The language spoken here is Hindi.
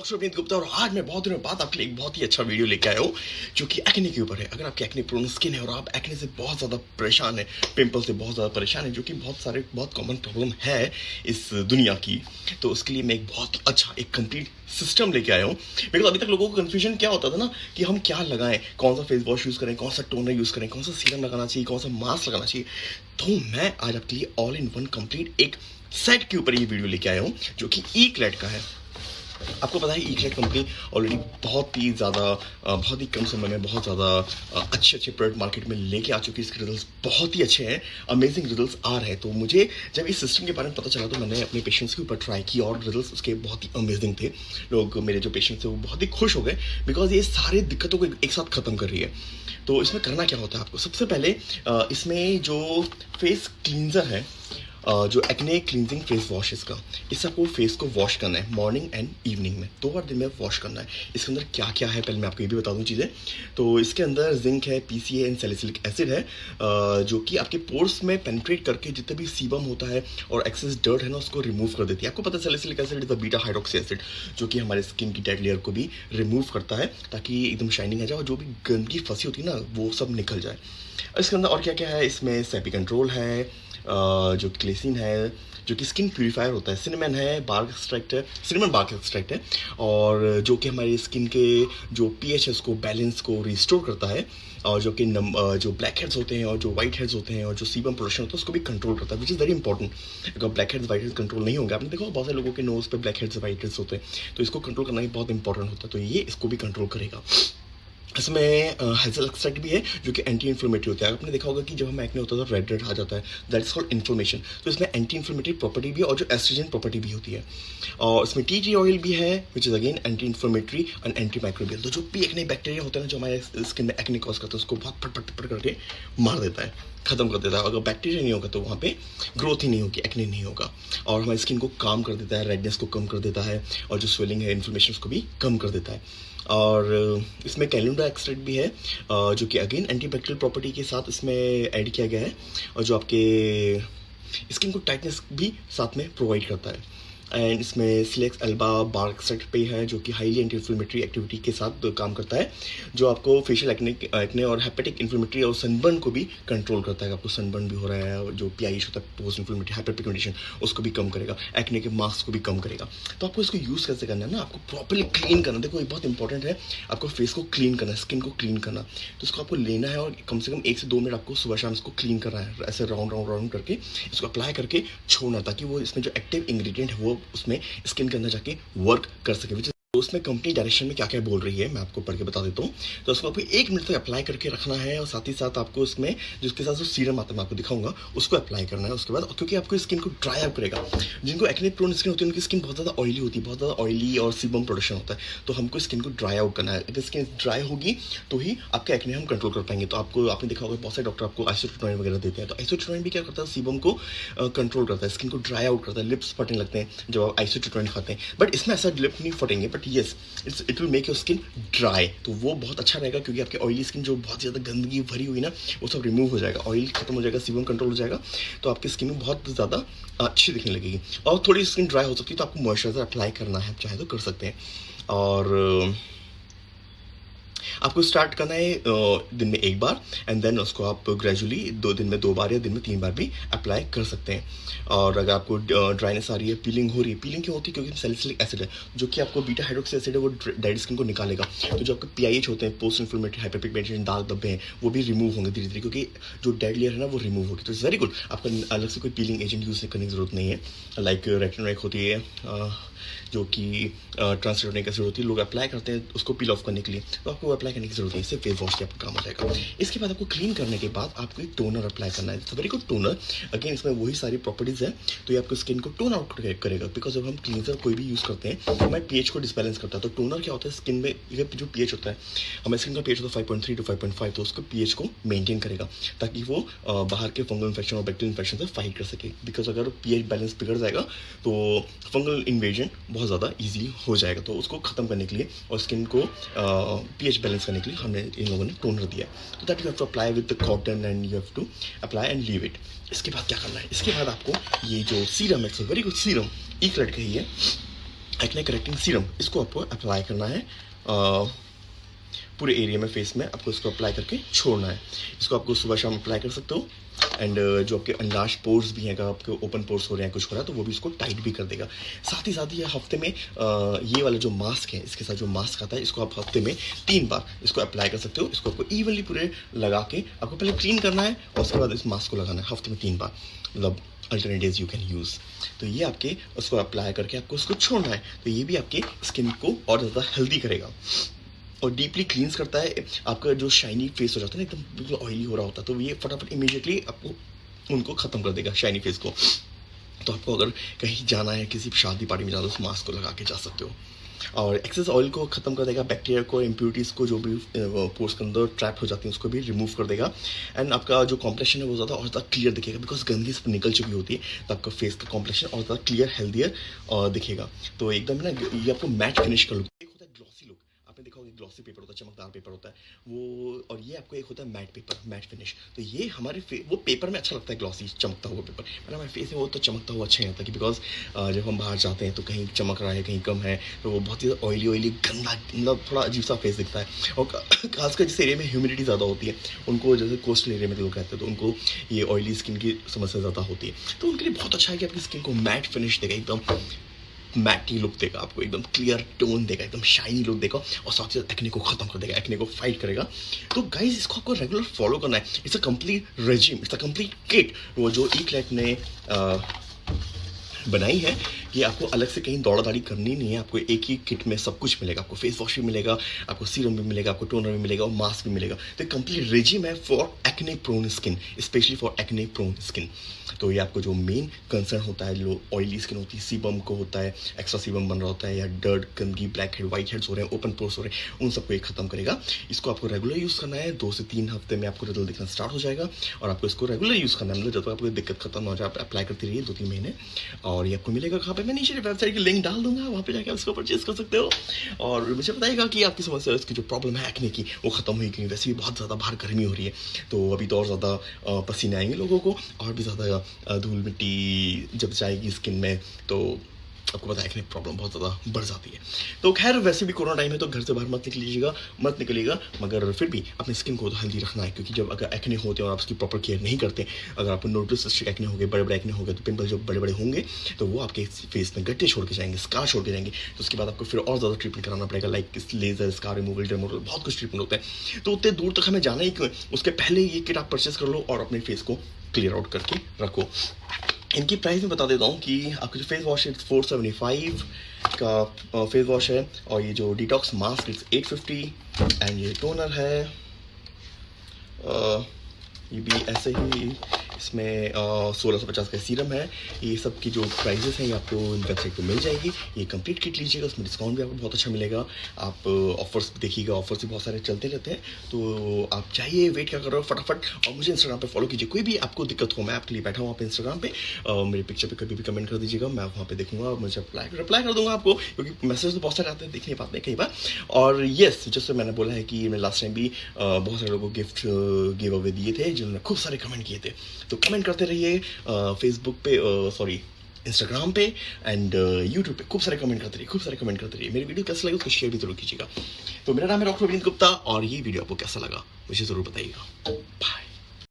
डॉक्टर अभिनीत गुप्ता, और आज मैं बहुत दिनों बाद आपके लिए एक बहुत ही अच्छा वीडियो लेके आया हूँ, जो कि एक्ने के ऊपर है। अगर आपकी एक्ने प्रोन स्किन है, और आप एक्ने से बहुत ज़्यादा परेशान है पिंपल से बहुत ज़्यादा परेशान है, जो कि बहुत सारे, बहुत कॉमन प्रॉब्लम है इस दुनिया की तो उसके लिए मैं एक बहुत अच्छा एक कंप्लीट सिस्टम लेके आया हूँ। बिकॉज़ अभी तक लोगों को कन्फ्यूज़न क्या होता था ना, कि हम क्या लगाएँ, कौन सा फेस वॉश यूज़ करें, कौन सा टोनर यूज़ करें, कौन सा सीरम लगाना चाहिए, कौन सा मास्क लगाना चाहिए। तो मैं आज आपके लिए ऑल इन वन कंप्लीट एक सेट के ऊपर ये वीडियो लेके आया हूँ, जो कि ई क्लेट का है। आपको पता है ईक्लेट कंपनी ऑलरेडी बहुत ही ज़्यादा बहुत ही कम समय में बहुत ज़्यादा अच्छे अच्छे प्रोडक्ट मार्केट में लेके आ चुकी है। इसके रिजल्ट्स बहुत ही अच्छे हैं। अमेजिंग रिजल्ट्स आ रहे हैं। तो मुझे जब इस सिस्टम के बारे में पता चला तो मैंने अपने पेशेंट्स के ऊपर ट्राई किया और रिज़ल्ट उसके बहुत ही अमेजिंग थे। लोग मेरे जो पेशेंट्स थे, वो बहुत ही खुश हो गए बिकॉज़ ये सारी दिक्कतों को एक साथ ख़त्म कर रही है। तो इसमें करना क्या होता है आपको? सबसे पहले इसमें जो फेस क्लींजर है जो एक्ने क्लिनजिंग फेस वॉश इसका इससे आपको फेस को वॉश करना है मॉर्निंग एंड इवनिंग में। दो बार दिन में वॉश करना है। इसके अंदर क्या क्या है, पहले मैं आपको ये भी बता दूँ चीज़ें। तो इसके अंदर जिंक है P C and salicylic acid है। जो कि आपके पोर्स में पेनिट्रेट करके जितने भी सीबम होता है और एक्सेस डर्ट है ना, उसको रिमूव कर देती है। आपको पता है salicylic acid is a beta hydroxy acid जो कि हमारे स्किन की डेड लेयर को भी रिमूव करता है, ताकि एकदम शाइनिंग आ जाए और जो भी गंदगी फंसी होती है ना, वो सब निकल जाए। इसके अंदर और क्या क्या है? इसमें सेपी कंट्रोल है जो क्लेसिन है, जो कि स्किन प्योरीफायर होता है। सिनेमन है बार्क एक्सट्रैक्ट है, सिनेमन बार्क एक्सट्रैक्ट है। और जो कि हमारी स्किन के जो पी एच उसको बैलेंस को रिस्टोर करता है। और जो कि नम जो ब्लैक हेड्स होते हैं और जो वाइट हेड्स होते हैं और जो सीबम प्रोडक्शन होता है, उसको भी कंट्रोल करता है विच इज़ वेरी इंपॉर्टेंट अगर blackheads whiteheads control नहीं होंगे, आपने देखो बहुत सारे लोगों के नोज़ पे ब्लैक हेड्स वाइट हेड्स होते हैं। तो इसको कंट्रोल करना ही बहुत इंपॉर्टेंट होता है। तो ये इसको भी कंट्रोल करेगा। इसमें हेजल एक्सट्रैक्ट भी है, जो कि एंटी इन्फ्लेमेटरी होता है। आपने देखा होगा कि जब हम एक्ने होता है तो रेड रेड आ जाता है। दैट इज़ कॉल्ड इन्फ्लेमेशन तो इसमें एंटी इन्फ्लेमेटरी प्रॉपर्टी भी और जो एस्ट्रोजन प्रॉपर्टी भी होती है। और इसमें टी टी ऑयल भी है which is again anti inflammatory and anti microbial तो जो भी एक्ने बैक्टीरिया होता है ना, जो हमारे स्किन में एक्ने कॉज करता है, उसको बहुत फट फट फट करके मार देता है। खत्म कर देता है। अगर बैक्टीरिया नहीं होगा तो वहाँ पे ग्रोथ ही नहीं होगी एक्ने नहीं होगा। और हमारी स्किन को काम कर देता है रेडनेस को कम कर देता है, और जो स्वेलिंग है इन्फ्लेमेशन उसको भी कम कर देता है। और इसमें कैलेंडा एक्सट्रैक्ट भी है जो कि अगेन एंटीबैक्टीरियल प्रॉपर्टी के साथ इसमें ऐड किया गया है और जो आपके स्किन को टाइटनेस भी साथ में प्रोवाइड करता है। एंड इसमें सिलेक्स एल्बा बार्क सेट पे है, जो कि हाईली एंटी इन्फ्लेमेटरी एक्टिविटी के साथ काम करता है, जो आपको फेशियल एक्ने एक्ने और हेपेटिक इन्फ्लेमेटरी और सनबर्न को भी कंट्रोल करता है। आपको सनबर्न भी हो रहा है, जो पी आई होता है पोस्ट इन्फ्लेमेटरी हाइपरपिगमेंटेशन उसको भी कम करेगा एक्ने के मास्क को भी कम करेगा। तो आपको इसको यूज़ कैसे करना है ना, आपको प्रॉपरली क्लीन करना देखो, ये बहुत इंपॉर्टेंट है, आपको फेस को क्लीन करना स्किन को क्लीन करना तो इसको आपको लेना है और कम से कम एक से दो मिनट आपको सुबह शाम इसको क्लीन करना है, ऐसे राउंड राउंड राउंड करके, इसको अप्लाई करके छोड़ना ताकि वो इसमें जो एक्टिव इंग्रेडिएंट है, वो उसमें स्किन के अंदर जाके वर्क कर सके विच उसमें कंपनी डायरेक्शन में क्या क्या बोल रही है, मैं आपको पढ़ के बता देता हूँ। तो उसको आपको एक मिनट तक अप्लाई करके रखना है और साथ ही साथ आपको उसमें जिसके साथ जो सीरम आता है, मैं आपको दिखाऊँगा, उसको अप्लाई करना है। उसके बाद क्योंकि आपको स्किन को ड्राई अप करेगा, जिनको एक्ने प्रोन स्किन होती है, उनकी स्किन बहुत ज़्यादा ऑयली होती है, बहुत ज़्यादा ऑयली और सीबम प्रोडक्शन होता है तो हमको स्किन को ड्राई आउट करना है। अगर स्किन ड्राई होगी तो ही आपका एक्ने हम कंट्रोल कर पाएँगे। तो आपको, आपने देखा होगा, बहुत सारे डॉक्टर आपको आइसोट्रोइन वगैरह देते हैं। तो आइसोट्रोइन भी क्या करता है सीबम को कंट्रोल करता है स्किन को ड्राई आउट करता है लिप्स फटने लगते हैं जब आप आइसोट्रोइन खाते हैं। बट इसमें ऐसा लिप नहीं फटेंगे but yes it's it will make your skin dry तो वो बहुत अच्छा रहेगा क्योंकि आपकी ऑयली स्किन जो बहुत ज़्यादा गंदगी भरी हुई ना, वो सब रिमूव हो जाएगा। ऑयल खत्म हो जाएगा सीबम कंट्रोल हो जाएगा तो आपकी स्किन में बहुत ज़्यादा अच्छी दिखने लगेगी। और थोड़ी स्किन ड्राई हो सकती है तो आपको मॉइस्चराइजर अप्लाई करना है चाहे तो कर सकते हैं। और आपको स्टार्ट करना है दिन में एक बार एंड देन उसको आप ग्रेजुअली दो दिन में, दो बार या दिन में तीन बार भी अप्लाई कर सकते हैं। और अगर आपको ड्राइनेस आ रही है पीलिंग हो रही है पीलिंग क्यों होती है? क्योंकि सेलिसिलिक एसिड है, जो कि आपको बीटा हाइड्रोक्सी एसिड है, वो डेड स्किन को निकालेगा। तो जो आपके पी होते हैं पोस्ट इन्फ्लेमेटरी हाइपरपिगमेंटेशन दाग धब्बे हैं, वो भी रिमूव होंगे धीरे धीरे क्योंकि जो डेड लेयर है ना, वो रिमूव होगी। तो वेरी गुड आपका अलग से कोई पीलिंग एजेंट यूज़ करने की ज़रूरत नहीं है। लाइक रेटनोइक होती है जो कि ट्रांसलेटोनिक एसिड होती है, लोग अप्लाई करते हैं उसको पील ऑफ़ करने के लिए। तो आपको अप्लाई करने की ज़रूरत है इससे फेस वॉश के आपका काम हो जाएगा। इसके बाद आपको क्लीन करने के बाद आपको एक टोनर अप्लाई करना है। वेरी गुड टोनर अगेन इसमें वही सारी प्रॉपर्टीज़ है तो ये आपको स्किन को टोन आउट करेगा। बिकॉज़ जब हम क्लीनजर कोई भी यूज़ करते हैं हमारे पी को डिसबैलेंस करता है तो टोनर क्या होता है? स्किन में जो पी होता है, हमारे स्किन का पी होता है five point three two five point five तो उसको पी को मेनटेन करेगा, ताकि वो बाहर के फंगल इन्फेक्शन और बैक्टीरियल इन्फेक्शन से फाइट कर सके। बिकॉज़ अगर पीएच बैलेंस बिगड़ जाएगा तो फंगल इन्वेजन बहुत ज़्यादा ईजी हो जाएगा। तो उसको ख़त्म करने के लिए और स्किन को बैलेंस करने के लिए हमने इन लोगों ने टोनर दिया। तो that you have to apply with the cotton and you have to apply and leave it इसके बाद क्या करना है? इसके बाद आपको ये जो सीरम है वेरी गुड सीरम एक लड़के ही है एक्ने करेक्टिंग सीरम इसको आपको अप्लाई करना है पूरे एरिया में फेस में आपको इसको अप्लाई करके छोड़ना है। इसको आपको सुबह शाम अप्लाई कर सकते हो। एंड uh, जो आपके अनलाश पोर्स भी हैं अगर आपके ओपन पोर्स हो रहे हैं कुछ हो रहा है तो वो भी इसको टाइट भी कर देगा। साथ ही साथ ये हफ़्ते में आ, ये वाला जो मास्क है इसके साथ जो मास्क आता है इसको आप हफ़्ते में तीन बार इसको अप्लाई कर सकते हो। इसको आपको इवनली पूरे लगा के आपको पहले क्लीन करना है और उसके बाद इस मास्क को लगाना है हफ़्ते में तीन बार। मतलब alternate days you can use तो ये आपके उसको अप्लाई करके आपको उसको छोड़ना है। तो ये भी आपके स्किन को और ज़्यादा हेल्दी करेगा। और डीपली क्लींस करता है, आपका जो शाइनी फेस हो जाता है ना, एकदम बिल्कुल ऑयली हो रहा होता है तो ये फटाफट इमीडिएटली आपको, उनको ख़त्म कर देगा शाइनी फेस को। तो आपको अगर कहीं जाना है, किसी शादी पार्टी में जाना उस मास्क को लगा के जा सकते हो। और एक्सेस ऑयल को ख़त्म कर देगा बैक्टीरिया को इम्प्यूरिटीज़ को जो भी पोर्स के अंदर ट्रैप हो जाती है, उसको भी रिमूव कर देगा। एंड आपका जो कॉम्प्लेक्शन है, वो ज़्यादा और ज़्यादा क्लियर दिखेगा बिकॉज़ गंदगी सब निकल चुकी होती है तो आपका फेस का कॉम्प्लेक्शन और ज़्यादा क्लियर हेल्दियर दिखेगा। तो एकदम ना, ये आपको मैट फिनिश कर लुक आपने देखा होगा ग्लॉसी पेपर होता है, चमकदार पेपर होता है, वो, और ये आपको एक होता है मैट पेपर मैट फिनिश तो ये हमारे वो पेपर में अच्छा लगता है ग्लॉसी चमकता हुआ पेपर मतलब हमारे फेस में वो तो चमकता हुआ अच्छा नहीं लगता कि बिकॉज़ जब हम बाहर जाते हैं तो कहीं चमक रहा है, कहीं कम है तो वो बहुत ही ऑयली ऑयली गंदा मतलब थोड़ा अजीब सा फेस दिखता है. और खासकर जिस एरिया में ह्यूमिडिटी ज़्यादा होती है, उनको जैसे कोस्टल एरिया में लोग रहते हैं तो उनको ये ऑयली स्किन की समस्या ज़्यादा होती है. तो उनके लिए बहुत अच्छा है कि आपकी स्किन को मैट फिनिश देगा, एकदम मैटी लुक देगा आपको, एकदम क्लियर टोन देगा, एकदम शाइनी लुक देगा, और साथ ही साथ एक्ने को खत्म कर देगा एक्ने को फाइट करेगा। तो गाइज़ इसको आपको रेगुलर फॉलो करना है। It's a complete regime it's a complete kit वो जो ई क्लैट ने बनाई है कि आपको अलग से कहीं दौड़ा दाड़ी करनी नहीं है। आपको एक ही किट में सब कुछ मिलेगा। आपको फेस वॉश भी मिलेगा, आपको सीरम भी मिलेगा, आपको टोनर भी मिलेगा और मास्क भी मिलेगा। तो कंप्लीट रेजिम है for acne prone skin specially for acne prone skin तो ये आपको जो मेन कंसर्न होता है जो ऑयली स्किन होती है सीबम को होता है एक्स्ट्रा सीबम बन रहा होता है या डर्ट गंदगी ब्लैक हेड व्हाइट हेड्स हो रहे हैं ओपन पोर्स हो रहे हैं, उन सबको एक खत्म करेगा। इसको आपको रेगुलर यूज़ करना है। दो से तीन हफ़्ते में आपको रिज़ल्ट दिखना स्टार्ट हो जाएगा और आपको इसको रेगुलर यूज़ करना है। मतलब जब तक आपको दिक्कत खत्म हो जाए, आप अप्लाई करते रहिए दो तीन महीने और ये आपको मिलेगा कहाँ पे? मैं नीचे वेबसाइट की लिंक डाल दूँगा, वहाँ पे जाकर उसको परचेज कर सकते हो। और मुझे बताएगा कि आपकी समस्या, इसकी जो प्रॉब्लम है एक्ने की, वो खत्म हुई क्योंकि वैसे भी बहुत ज़्यादा बाहर गर्मी हो रही है तो अभी तो और ज़्यादा पसीने आएँगे लोगों को और भी ज़्यादा धूल मिट्टी जब जाएगी स्किन में तो आपको पता है कि प्रॉब्लम बहुत ज़्यादा बढ़ जाती है। तो खैर, वैसे भी कोरोना टाइम है तो घर से बाहर मत निकलीजिएगा, मत निकलिएगा, मगर फिर भी अपनी स्किन को तो हेल्दी रखना है, क्योंकि जब अगर एक्ने होते हैं और आप उसकी प्रॉपर केयर नहीं करते, अगर आपको नोटिस एक्ने हो गए बड़े बड़े एक्ने हो गए तो पिंपल जब बड़े बड़े होंगे तो वो आपके फेस में गट्टे छोड़ के जाएँगे स्कार छोड़ के जाएँगे तो उसके बाद आपको फिर और ज़्यादा ट्रीटमेंट कराना पड़ेगा लाइक लेजर स्कार रिमूवल डेमोवल बहुत कुछ ट्रीटमेंट होता है। तो उतने दूर तक हमें जाना ही उसके पहले ये किट आप परचेस कर लो और अपने फेस को क्लियर आउट करके रखो। इनकी प्राइस में बता देता हूँ कि आपका जो फेस वॉश है फोर सेवेंटी फाइव का फेस वॉश है और ये जो detox mask it's eight fifty and ये टोनर है। आ, ये भी ऐसे ही इसमें सोलह सौ पचास का सीरम है। ये सब की जो प्राइजेस हैं, ये आपको इन वेबसाइट पर मिल जाएगी। ये कंप्लीट किट लीजिएगा, उसमें डिस्काउंट भी आपको बहुत अच्छा मिलेगा। आप ऑफर्स देखिएगा ऑफर्स भी बहुत सारे चलते रहते हैं। तो आप चाहिए वेट क्या करो फटाफट। और मुझे इंस्टाग्राम पर फॉलो कीजिए। कोई भी आपको दिक्कत हो, मैं आपके लिए बैठा हूँ आप इंस्टाग्राम पर मेरे पिक्चर पर कभी भी कमेंट कर दीजिएगा, मैं वहाँ पे देखूँगा मुझे रिप्लाई रिप्लाई कर दूँगा आपको। क्योंकि मैसेज तो बहुत सारे आते हैं, देख नहीं पाते कई बार। और येस जैसे मैंने बोला है कि मैं लास्ट टाइम भी बहुत सारे लोगों को गिफ्ट गिव अवे दिए थे, जिन्होंने खूब सारे कमेंट किए थे। तो कमेंट करते रहिए फेसबुक पे सॉरी इंस्टाग्राम पे एंड यूट्यूब पे। खूब सारे कमेंट करते रहिए, खूब सारे कमेंट करते रहिए। मेरी वीडियो कैसा लगे उसको शेयर भी ज़रूर कीजिएगा। तो मेरा नाम है डॉक्टर रविंद्र गुप्ता और ये वीडियो आपको कैसा लगा, मुझे ज़रूर बताइएगा। बाय